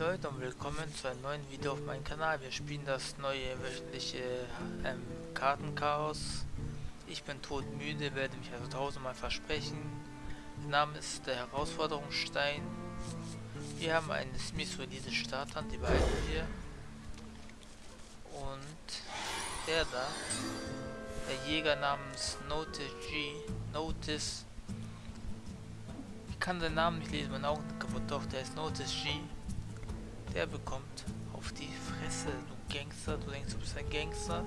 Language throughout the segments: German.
Leute und willkommen zu einem neuen Video auf meinem Kanal. Wir spielen das neue wöchentliche ähm, Kartenchaos. Ich bin todmüde, werde mich also tausendmal versprechen. Der Name ist der Herausforderungsstein. Wir haben eine Smith diese Starthand, die beiden hier. Und der da, der Jäger namens Notice G, Notice ich kann den Namen nicht lesen, mein Augen kaputt, doch, der ist Notice G. Der bekommt auf die Fresse, du Gangster, du denkst, du bist ein Gangster.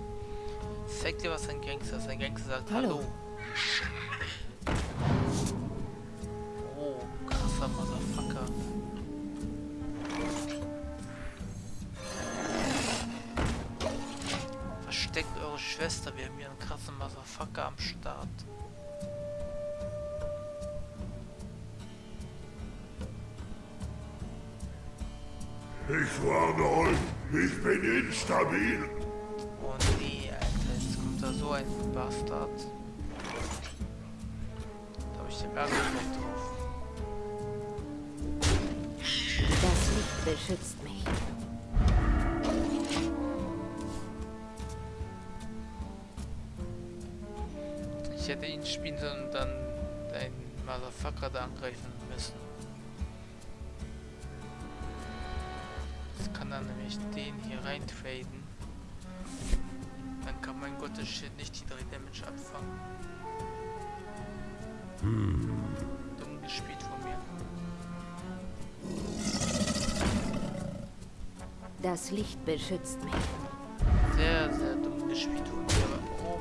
Zeig dir, was ein Gangster ist. Ein Gangster sagt Hallo. Hallo. Oh, krasser Motherfucker. Versteckt eure Schwester, wir haben hier einen krassen Motherfucker am Start. Ich warne euch, ich bin instabil. Oh nee, Alter, jetzt kommt da so ein Bastard. Da hab ich den Berg nicht drauf. Das Licht beschützt mich. Ich hätte ihn spielen sollen und dann deinen Motherfucker da angreifen müssen. Dann nämlich den hier rein traden. Dann kann mein Gottes Shit nicht die 3 Damage abfangen. Hm. Dumm gespielt von mir. Das Licht beschützt mich. Sehr, sehr dumm gespielt von mir. Oh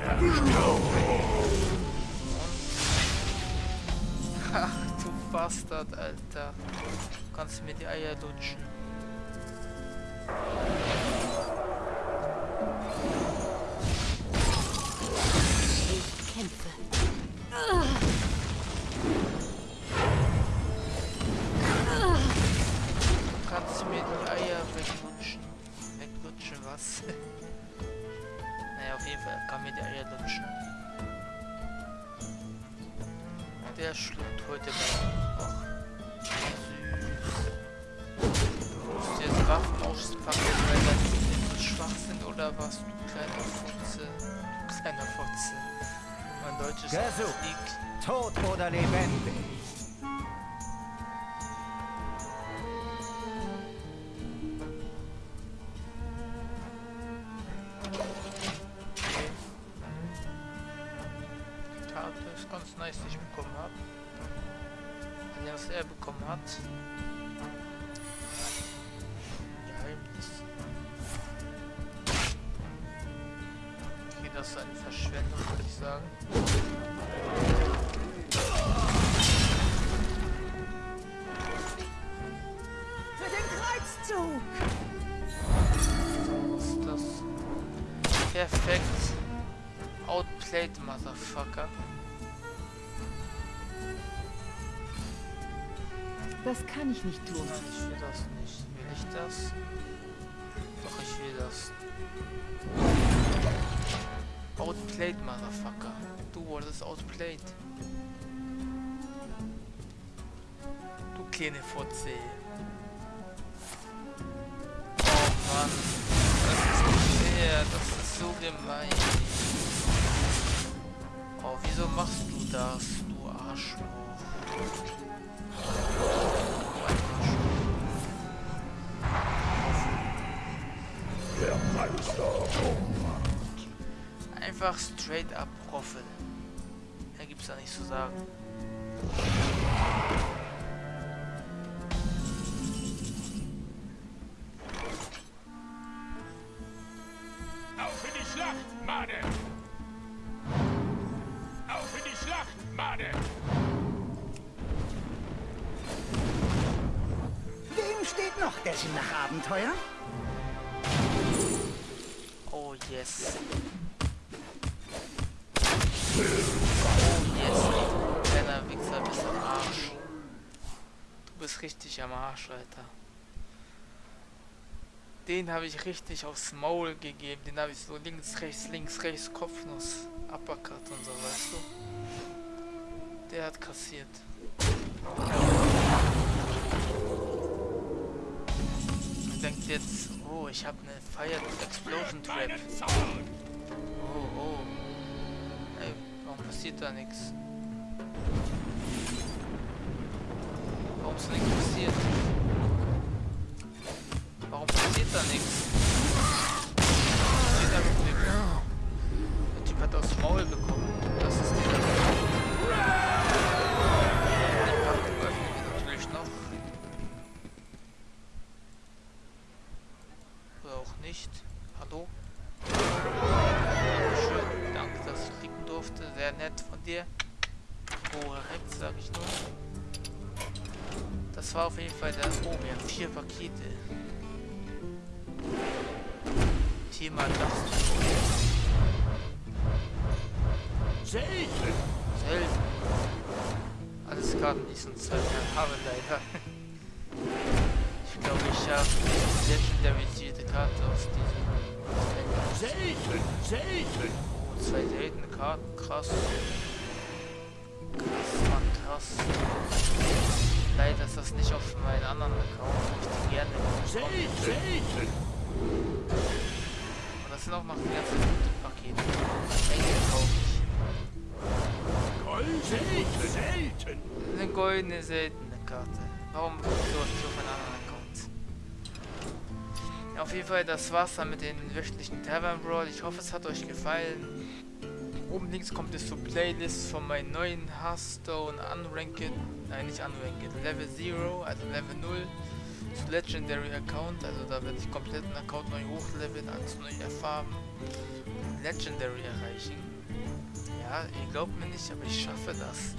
Ach du Bastard, Alter. Du kannst mir die Eier lutschen. Der schluckt heute mal. Och. Waffen auspacken, weil dann so schwach sind oder was, du kleiner Fotze. Du kleiner Fotze. Mein Deutsch ist Gesucht. Tot oder lebendig. Ganz nice, die ich bekommen habe. Was er bekommen hat. Das ist eine Verschwendung, würde ich sagen. Für den Kreuzzug! Was ist das? Perfekt. Outplayed, Motherfucker. Das kann ich nicht tun. Nein, ich will das nicht. Will ich das? Outplayed, Motherfucker. Du wurdest outplayed. Du kleine Fotze. Oh Mann. Das ist nicht fair. Das ist so gemein. Oh, wieso machst du das, du Arschloch? Der Meister. Oh einfach straight up Roffel. Mehr gibt's da nicht zu sagen. Auf in die Schlacht, Made! Auf in die Schlacht, Made! Wem steht noch der Sinn nach Abenteuer? Oh yes. Yes, kleiner Wichser, bist am Arsch. Du bist richtig am Arsch, Alter. Den habe ich richtig aufs Maul gegeben. Den habe ich so links, rechts, links, rechts, Kopfnuss, Uppercut und so, weißt du? Der hat kassiert. direkt jetzt... Oh, ich habe eine Fire Explosion Trap. Oh, oh. Warum passiert da nichts? Warum ist nichts passiert? Warum passiert da nichts? Sehr nett von dir. Korrekt, sag ich nur. Das war auf jeden Fall der. Oh, wir haben vier Pakete. Thema das. Selten! Selten. Alles Karten, die ich sonst halt habe, leider. Ich glaube, ich habe legendarisierte Karte aus diesem. Selten! Selten! Zwei seltene Karten, krass. Krass, krass. Leider ist das nicht auf meinen anderen Account, ich gerne. Selten! Und das sind auch noch die ganzen Pakete. Engel kaufe ich. Gold! Selten! Eine goldene, seltene Karte. Warum sowas nicht auf meinen anderen? Auf jeden Fall, das war's dann mit den wöchentlichen Tavern Brawl. Ich hoffe, es hat euch gefallen. Oben links kommt es zur Playlist von meinem neuen Hearthstone Unranked, nein nicht Unranked, Level 0, also Level 0 zu Legendary Account, also da werde ich komplett einen Account neu hochleveln, alles neu erfahren, Legendary erreichen. Ja, ihr glaubt mir nicht, aber ich schaffe das.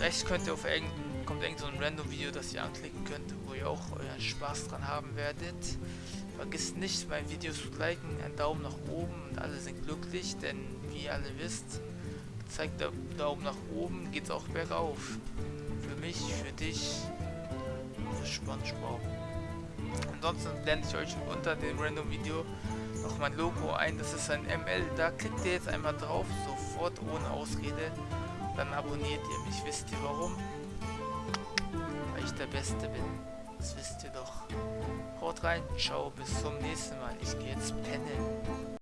Rechts könnt ihr auf irgendein, kommt irgend so ein random Video, das ihr anklicken könnt, wo ihr auch euren Spaß dran haben werdet. Vergisst nicht, mein Video zu liken, einen Daumen nach oben und alle sind glücklich, denn wie ihr alle wisst, zeigt der Daumen nach oben, geht's auch bergauf. Für mich, für dich, für Spongebob. Ansonsten blende ich euch unter dem random Video noch mein Logo ein, das ist ein ML, da klickt ihr jetzt einmal drauf, sofort ohne Ausrede, dann abonniert ihr mich, wisst ihr warum? Ich der Beste bin, das wisst ihr doch. Haut rein, ciao, bis zum nächsten Mal, ich gehe jetzt pennen.